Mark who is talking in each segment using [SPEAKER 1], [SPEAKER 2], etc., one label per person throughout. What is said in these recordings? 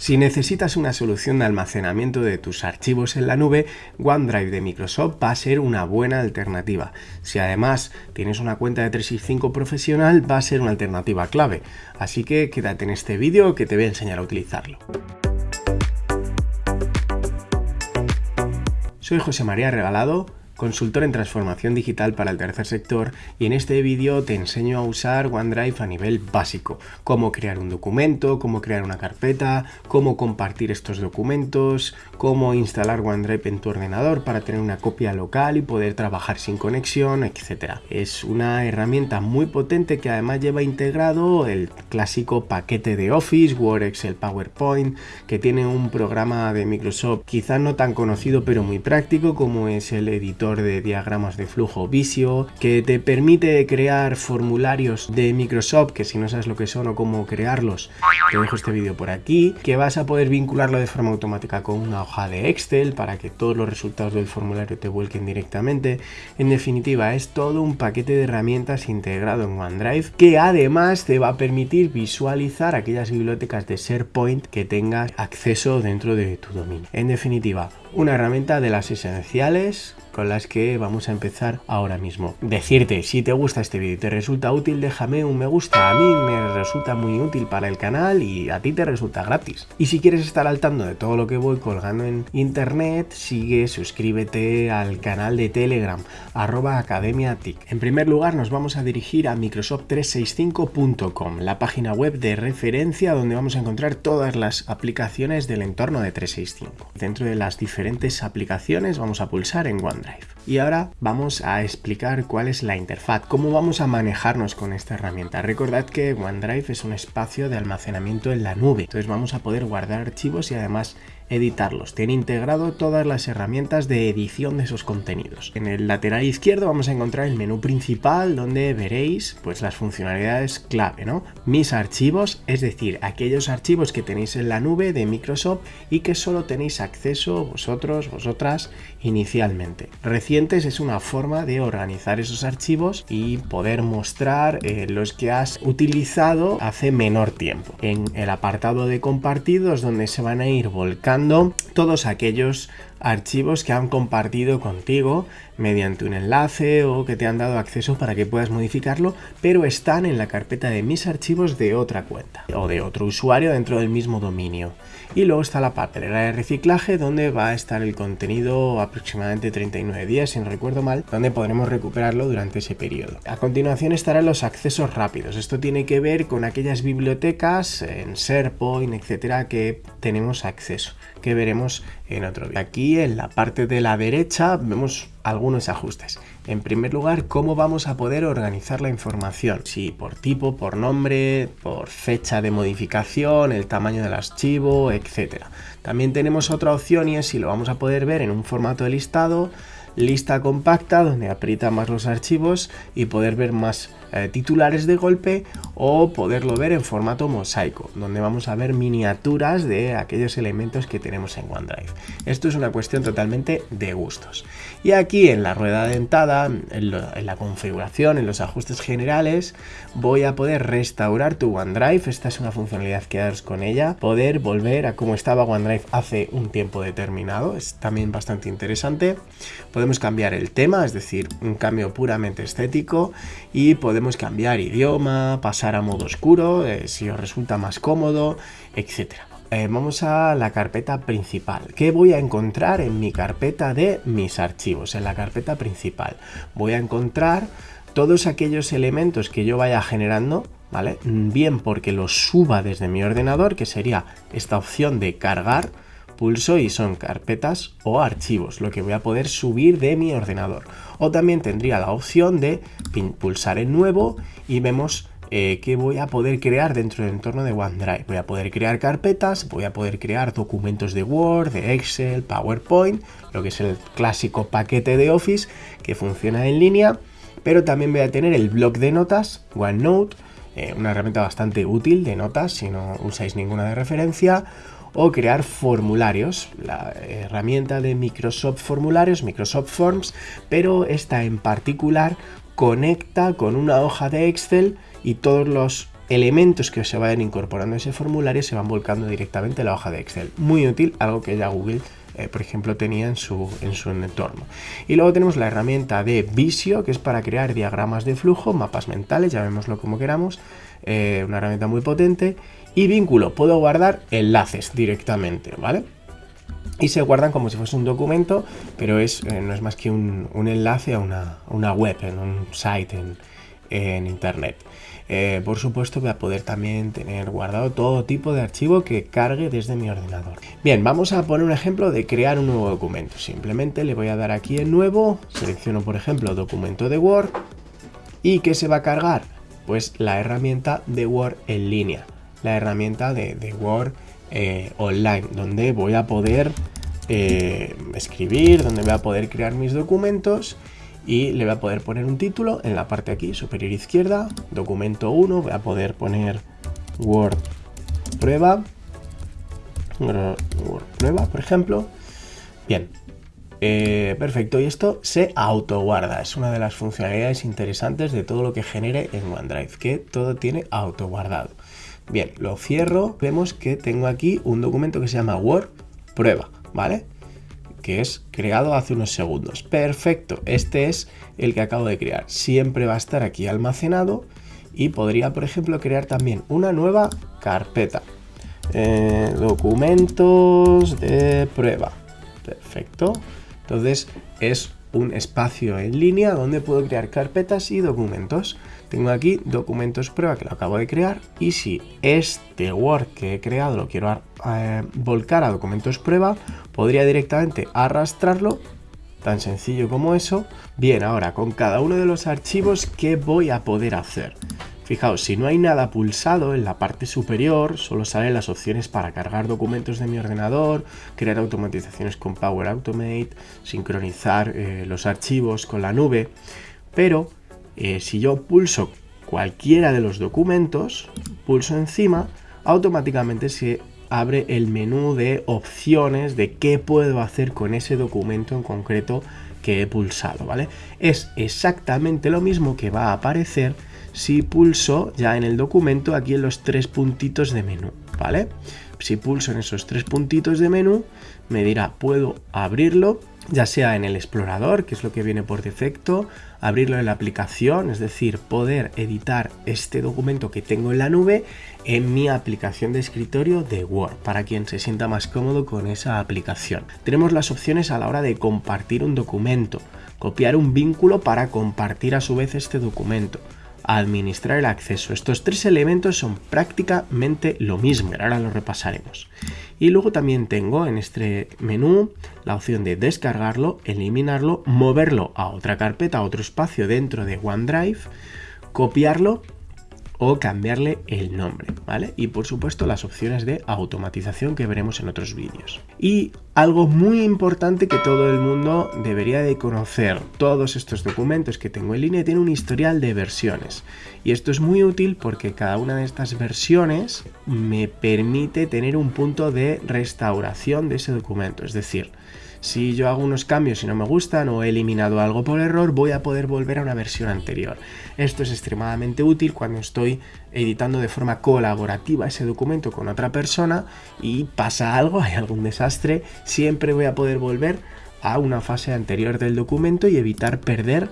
[SPEAKER 1] Si necesitas una solución de almacenamiento de tus archivos en la nube, OneDrive de Microsoft va a ser una buena alternativa. Si además tienes una cuenta de 365 profesional, va a ser una alternativa clave. Así que quédate en este vídeo que te voy a enseñar a utilizarlo. Soy José María Regalado consultor en transformación digital para el tercer sector y en este vídeo te enseño a usar OneDrive a nivel básico, cómo crear un documento, cómo crear una carpeta, cómo compartir estos documentos, cómo instalar OneDrive en tu ordenador para tener una copia local y poder trabajar sin conexión, etc. Es una herramienta muy potente que además lleva integrado el clásico paquete de Office, Word, Excel, PowerPoint, que tiene un programa de Microsoft quizá no tan conocido pero muy práctico como es el editor de diagramas de flujo Visio, que te permite crear formularios de Microsoft, que si no sabes lo que son o cómo crearlos, te dejo este vídeo por aquí, que vas a poder vincularlo de forma automática con una hoja de Excel para que todos los resultados del formulario te vuelquen directamente. En definitiva, es todo un paquete de herramientas integrado en OneDrive que además te va a permitir visualizar aquellas bibliotecas de SharePoint que tengas acceso dentro de tu dominio. En definitiva, una herramienta de las esenciales con las que vamos a empezar ahora mismo. Decirte, si te gusta este vídeo y te resulta útil, déjame un me gusta. A mí me resulta muy útil para el canal y a ti te resulta gratis. Y si quieres estar al tanto de todo lo que voy colgando en internet, sigue, suscríbete al canal de Telegram, arroba Academia En primer lugar, nos vamos a dirigir a Microsoft365.com, la página web de referencia donde vamos a encontrar todas las aplicaciones del entorno de 365. Dentro de las diferentes aplicaciones vamos a pulsar en Y ahora vamos a explicar cuál es la interfaz, cómo vamos a manejarnos con esta herramienta. Recordad que OneDrive es un espacio de almacenamiento en la nube, entonces vamos a poder guardar archivos y además editarlos. Tiene integrado todas las herramientas de edición de esos contenidos. En el lateral izquierdo vamos a encontrar el menú principal donde veréis pues las funcionalidades clave, ¿no? Mis archivos, es decir, aquellos archivos que tenéis en la nube de Microsoft y que solo tenéis acceso vosotros, vosotras inicialmente. Recientes es una forma de organizar esos archivos y poder mostrar eh, los que has utilizado hace menor tiempo. En el apartado de compartidos donde se van a ir volcando todos aquellos archivos que han compartido contigo mediante un enlace o que te han dado acceso para que puedas modificarlo, pero están en la carpeta de mis archivos de otra cuenta o de otro usuario dentro del mismo dominio. Y luego está la papelera de reciclaje donde va a estar el contenido aproximadamente 39 días, si no recuerdo mal, donde podremos recuperarlo durante ese periodo. A continuación estarán los accesos rápidos. Esto tiene que ver con aquellas bibliotecas en SharePoint, etcétera, que tenemos acceso, que veremos en otro vídeo. Aquí en la parte de la derecha vemos algunos ajustes. En primer lugar, cómo vamos a poder organizar la información. Si por tipo, por nombre, por fecha de modificación, el tamaño del archivo, etc. También tenemos otra opción y es si lo vamos a poder ver en un formato de listado, lista compacta donde aprieta más los archivos y poder ver más eh, titulares de golpe o poderlo ver en formato mosaico, donde vamos a ver miniaturas de aquellos elementos que tenemos en OneDrive. Esto es una cuestión totalmente de gustos. Y aquí en la rueda dentada, en, la configuración, en los ajustes generales, voy a poder restaurar tu OneDrive. Esta es una funcionalidad que daros con ella. Poder volver a cómo estaba OneDrive hace un tiempo determinado. Es también bastante interesante. Podemos cambiar el tema, es decir, un cambio puramente estético y podemos podemos cambiar idioma, pasar a modo oscuro, eh, si os resulta más cómodo, etc. Eh, vamos a la carpeta principal. ¿Qué voy a encontrar en mi carpeta de mis archivos? En la carpeta principal voy a encontrar todos aquellos elementos que yo vaya generando, ¿vale? Bien porque los suba desde mi ordenador, que sería esta opción de cargar, pulso y son carpetas o archivos, lo que voy a poder subir de mi ordenador. O también tendría la opción de pulsar en nuevo y vemos eh, que voy a poder crear dentro del entorno de OneDrive. Voy a poder crear carpetas, voy a poder crear documentos de Word, de Excel, PowerPoint, lo que es el clásico paquete de Office que funciona en línea, pero también voy a tener el blog de notas, OneNote, eh, una herramienta bastante útil de notas si no usáis ninguna de referencia, o crear formularios, la herramienta de Microsoft Formularios, Microsoft Forms, pero esta en particular conecta con una hoja de Excel y todos los elementos que se vayan incorporando a ese formulario se van volcando directamente a la hoja de Excel. Muy útil, algo que ya Google eh, por ejemplo, tenía en su, en su entorno. Y luego tenemos la herramienta de Visio, que es para crear diagramas de flujo, mapas mentales, llamémoslo como queramos, eh, una herramienta muy potente. Y vínculo, puedo guardar enlaces directamente, ¿vale? y se guardan como si fuese un documento, pero es, eh, no es más que un, enlace a una, web, en un site en, internet. Eh, por supuesto voy a poder también tener guardado todo tipo de archivo que cargue desde mi ordenador. Bien, vamos a poner un ejemplo de crear un nuevo documento. Simplemente le voy a dar aquí en nuevo, selecciono por ejemplo documento de Word y ¿qué se va a cargar? Pues la herramienta de Word en línea, la herramienta de, Word eh, online, donde voy a poder eh, escribir, donde voy a poder crear mis documentos y le voy a poder poner un título en la parte aquí, superior izquierda, documento 1, voy a poder poner Word prueba, Word prueba, por ejemplo. Bien, eh, perfecto, y esto se autoguarda, es una de las funcionalidades interesantes de todo lo que genere en OneDrive, que todo tiene autoguardado. Bien, lo cierro, vemos que tengo aquí un documento que se llama Word prueba, ¿vale? Que es creado hace unos segundos. Perfecto, este es el que acabo de crear. Siempre va a estar aquí almacenado y podría, por ejemplo, crear también una nueva carpeta. Eh, documentos de prueba. Perfecto. Entonces es un espacio en línea donde puedo crear carpetas y documentos. Tengo aquí documentos prueba que lo acabo de crear y si este Word que he creado lo quiero eh, volcar a documentos prueba, podría directamente arrastrarlo, tan sencillo como eso. Bien, ahora con cada uno de los archivos, ¿qué voy a poder hacer? Fijaos, si no hay nada pulsado en la parte superior, solo salen las opciones para cargar documentos de mi ordenador, crear automatizaciones con Power Automate, sincronizar eh, los archivos con la nube, pero eh, si yo pulso cualquiera de los documentos, pulso encima, automáticamente se abre el menú de opciones de qué puedo hacer con ese documento en concreto que he pulsado, ¿vale? Es exactamente lo mismo que va a aparecer si pulso ya en el documento aquí en los tres puntitos de menú, ¿vale? Si pulso en esos tres puntitos de menú, me dirá, puedo abrirlo ya sea en el explorador, que es lo que viene por defecto, abrirlo en la aplicación, es decir, poder editar este documento que tengo en la nube en mi aplicación de escritorio de Word, para quien se sienta más cómodo con esa aplicación. Tenemos las opciones a la hora de compartir un documento, copiar un vínculo para compartir a su vez este documento, administrar el acceso. Estos tres elementos son prácticamente lo mismo, ahora lo repasaremos. Y luego también tengo en este menú la opción de descargarlo, eliminarlo, moverlo a otra carpeta, a otro espacio dentro de OneDrive, copiarlo o cambiarle el nombre, ¿vale? Y por supuesto las opciones de automatización que veremos en otros vídeos. Y algo muy importante que todo el mundo debería de conocer, todos estos documentos que tengo en línea tienen un historial de versiones. Y esto es muy útil porque cada una de estas versiones me permite tener un punto de restauración de ese documento, es decir, si yo hago unos cambios y no me gustan o he eliminado algo por error, voy a poder volver a una versión anterior. Esto es extremadamente útil cuando estoy editando de forma colaborativa ese documento con otra persona y pasa algo, hay algún desastre, siempre voy a poder volver a una fase anterior del documento y evitar perder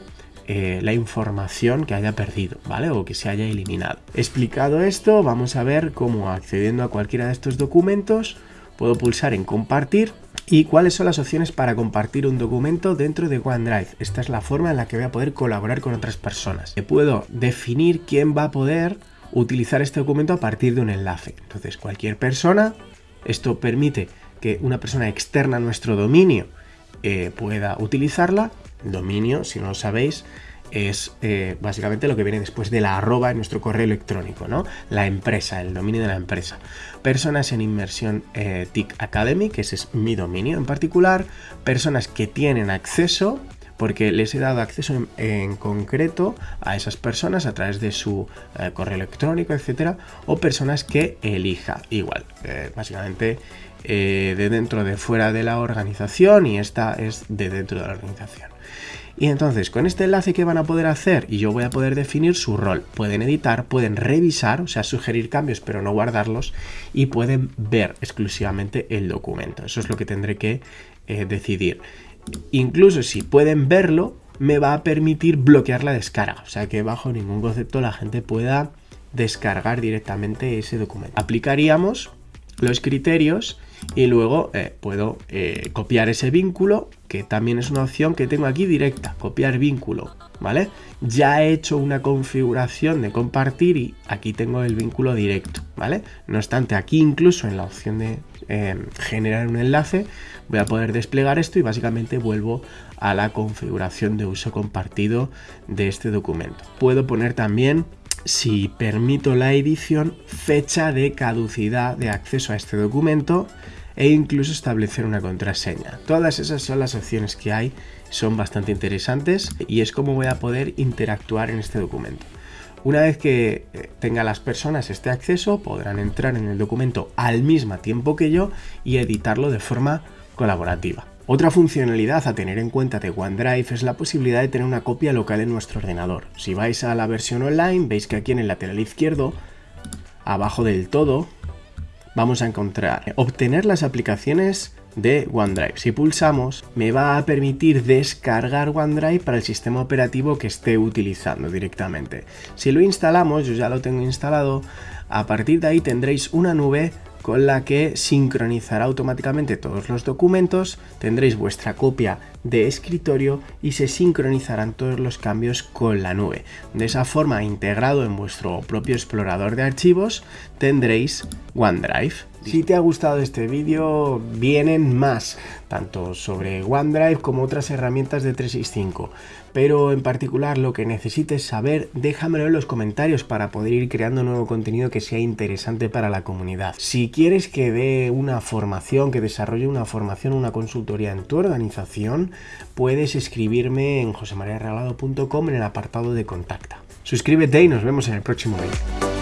[SPEAKER 1] eh, la información que haya perdido, ¿vale? O que se haya eliminado. Explicado esto, vamos a ver cómo accediendo a cualquiera de estos documentos puedo pulsar en compartir ¿Y cuáles son las opciones para compartir un documento dentro de OneDrive? Esta es la forma en la que voy a poder colaborar con otras personas. Puedo definir quién va a poder utilizar este documento a partir de un enlace. Entonces, cualquier persona, esto permite que una persona externa a nuestro dominio eh, pueda utilizarla. Dominio, si no lo sabéis, es eh, básicamente lo que viene después de la arroba en nuestro correo electrónico, ¿no? La empresa, el dominio de la empresa. Personas en inmersión eh, TIC Academy, que ese es mi dominio en particular. Personas que tienen acceso, porque les he dado acceso en, concreto a esas personas a través de su eh, correo electrónico, etcétera, o personas que elija, igual, básicamente de dentro de fuera de la organización y esta es de dentro de la organización. Y entonces, con este enlace, ¿qué van a poder hacer? Y yo voy a poder definir su rol. Pueden editar, pueden revisar, o sea, sugerir cambios, pero no guardarlos, y pueden ver exclusivamente el documento. Eso es lo que tendré que eh, decidir. Incluso si pueden verlo, me va a permitir bloquear la descarga. O sea que bajo ningún concepto la gente pueda descargar directamente ese documento. Aplicaríamos los criterios y luego eh, puedo eh, copiar ese vínculo, que también es una opción que tengo aquí directa, copiar vínculo, ¿vale? Ya he hecho una configuración de compartir y aquí tengo el vínculo directo, ¿vale? No obstante, aquí incluso en la opción de eh, generar un enlace, voy a poder desplegar esto y básicamente vuelvo a la configuración de uso compartido de este documento. Puedo poner también si permito la edición, fecha de caducidad de acceso a este documento e incluso establecer una contraseña. Todas esas son las opciones que hay, son bastante interesantes y es como voy a poder interactuar en este documento. Una vez que eh, tenga las personas este acceso, podrán entrar en el documento al mismo tiempo que yo y editarlo de forma colaborativa. Otra funcionalidad a tener en cuenta de OneDrive es la posibilidad de tener una copia local en nuestro ordenador. Si vais a la versión online, veis que aquí en el lateral izquierdo, abajo del todo, vamos a encontrar obtener las aplicaciones de OneDrive. Si pulsamos, me va a permitir descargar OneDrive para el sistema operativo que esté utilizando directamente. Si lo instalamos, yo ya lo tengo instalado, a partir de ahí tendréis una nube con la que sincronizará automáticamente todos los documentos, tendréis vuestra copia de escritorio y se sincronizarán todos los cambios con la nube. De esa forma, integrado en vuestro propio explorador de archivos, tendréis OneDrive. Si te ha gustado este vídeo, vienen más, tanto sobre OneDrive como otras herramientas de 365. Pero en particular lo que necesites saber, déjamelo en los comentarios para poder ir creando nuevo contenido que sea interesante para la comunidad. Si quieres que dé una formación, que desarrolle una formación, una consultoría en tu organización, puedes escribirme en josemariaregalado.com en el apartado de contacta. Suscríbete y nos vemos en el próximo vídeo.